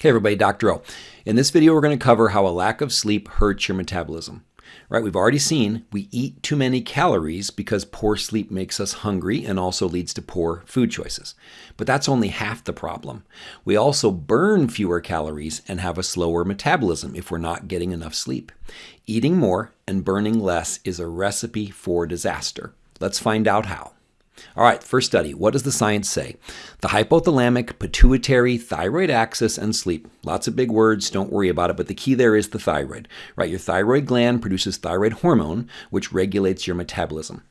Hey everybody, Dr. O. In this video, we're going to cover how a lack of sleep hurts your metabolism. Right, we've already seen we eat too many calories because poor sleep makes us hungry and also leads to poor food choices. But that's only half the problem. We also burn fewer calories and have a slower metabolism if we're not getting enough sleep. Eating more and burning less is a recipe for disaster. Let's find out how. All right, first study. What does the science say? The hypothalamic, pituitary, thyroid axis, and sleep. Lots of big words, don't worry about it, but the key there is the thyroid. Right, your thyroid gland produces thyroid hormone, which regulates your metabolism.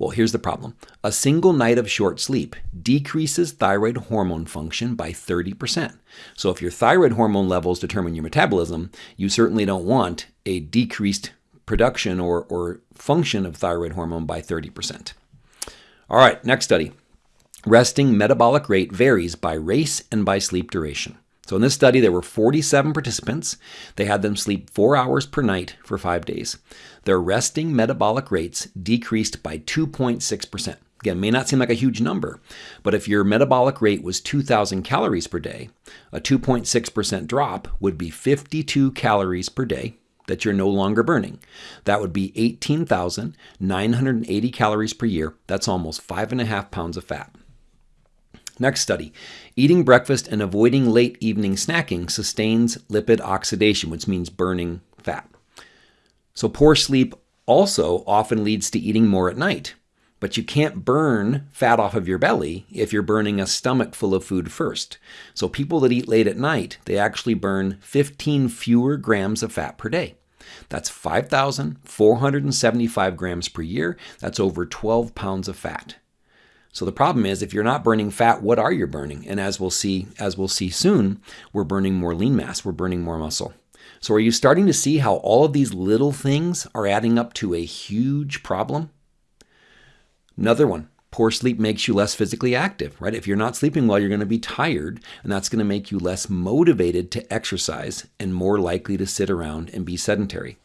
Well, here's the problem. A single night of short sleep decreases thyroid hormone function by 30%. So if your thyroid hormone levels determine your metabolism, you certainly don't want a decreased production or, or function of thyroid hormone by 30%. All right, next study. Resting metabolic rate varies by race and by sleep duration. So in this study, there were 47 participants. They had them sleep four hours per night for five days. Their resting metabolic rates decreased by 2.6%. Again, may not seem like a huge number, but if your metabolic rate was 2,000 calories per day, a 2.6% drop would be 52 calories per day that you're no longer burning. That would be 18,980 calories per year. That's almost five and a half pounds of fat. Next study. Eating breakfast and avoiding late evening snacking sustains lipid oxidation, which means burning fat. So poor sleep also often leads to eating more at night. But you can't burn fat off of your belly if you're burning a stomach full of food first. So people that eat late at night, they actually burn 15 fewer grams of fat per day. That's 5,475 grams per year. That's over 12 pounds of fat. So the problem is if you're not burning fat, what are you burning? And as we'll see, as we'll see soon, we're burning more lean mass, we're burning more muscle. So are you starting to see how all of these little things are adding up to a huge problem? Another one, Poor sleep makes you less physically active, right? If you're not sleeping well, you're going to be tired, and that's going to make you less motivated to exercise and more likely to sit around and be sedentary.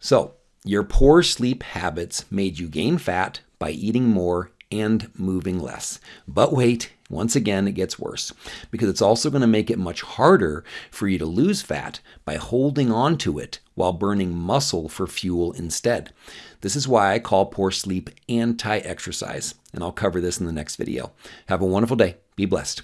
So, your poor sleep habits made you gain fat by eating more and moving less. But wait, once again, it gets worse because it's also going to make it much harder for you to lose fat by holding on to it while burning muscle for fuel instead. This is why I call poor sleep anti exercise, and I'll cover this in the next video. Have a wonderful day. Be blessed.